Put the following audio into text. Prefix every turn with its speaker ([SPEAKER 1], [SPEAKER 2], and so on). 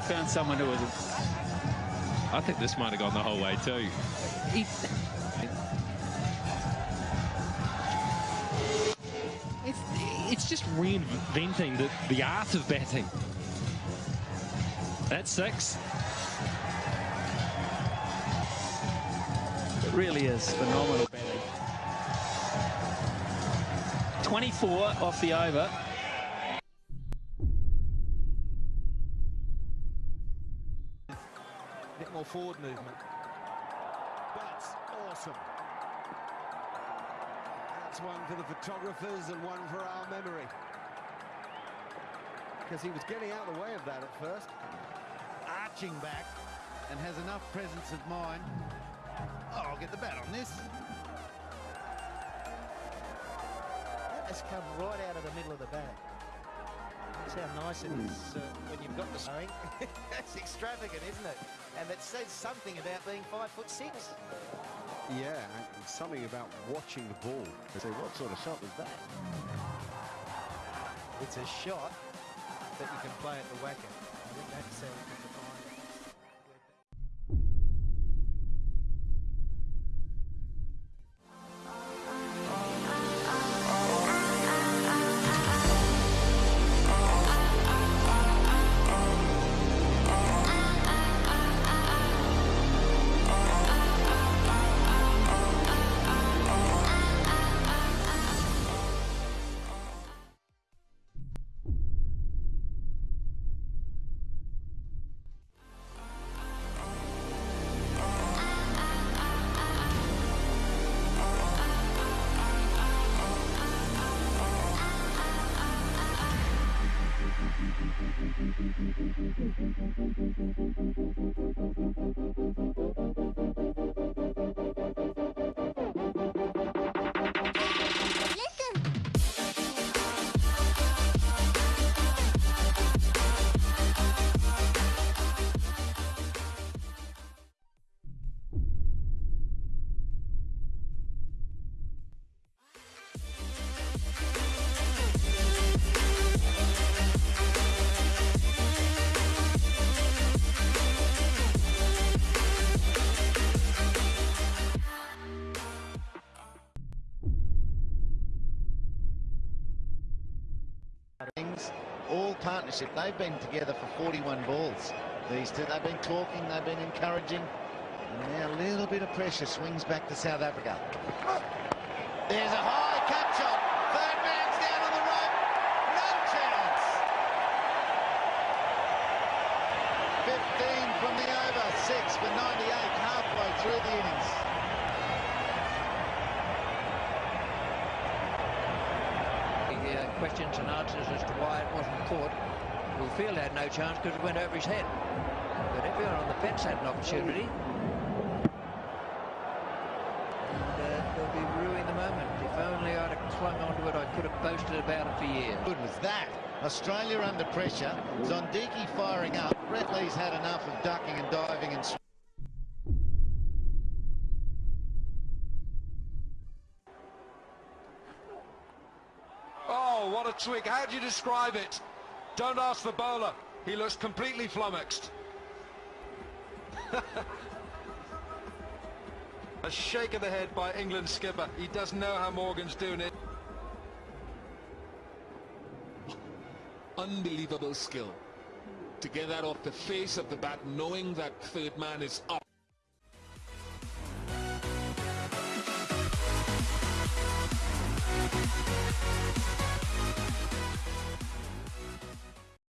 [SPEAKER 1] I found someone who was.
[SPEAKER 2] I think this might have gone the whole way too.
[SPEAKER 1] He,
[SPEAKER 2] It's, it's just reinventing the, the art of batting. That's six.
[SPEAKER 1] it really is phenomenal batting. 24 off the over.
[SPEAKER 3] Bit more forward movement. That's awesome. That's one for the photographers and one for our memory. Because he was getting out of the way of that at first. Arching back and has enough presence of mind. Oh, I'll get the bat on this.
[SPEAKER 4] That has come right out of the middle of the bat. That's how nice it is uh, when you've got the swing. That's extravagant, isn't it? And it says something about being five foot six.
[SPEAKER 3] Yeah, and something about watching the ball. They say, what sort of shot was that?
[SPEAKER 4] It's a shot that you can play at the whacker. I think that's how we can define it.
[SPEAKER 5] All partnership. They've been together for 41 balls. These two, they've been talking, they've been encouraging. And now a little bit of pressure swings back to South Africa. There's a high cut shot. Third man's down on the rope. No chance. 15 from the over, six for 98 halfway through the innings.
[SPEAKER 6] Questions and answers as to why it wasn't caught. Well, Field had no chance because it went over his head. But everyone on the fence had an opportunity. And uh, they'll be ruining the moment. If only I'd have clung onto it, I could have boasted about it for years.
[SPEAKER 5] good was that? Australia under pressure. Zondeki firing up. Brett had enough of ducking and diving and.
[SPEAKER 7] Oh, what a twig. How do you describe it? Don't ask the bowler. He looks completely flummoxed. a shake of the head by England skipper. He doesn't know how Morgan's doing it.
[SPEAKER 8] unbelievable skill to get that off the face of the bat knowing that third man is up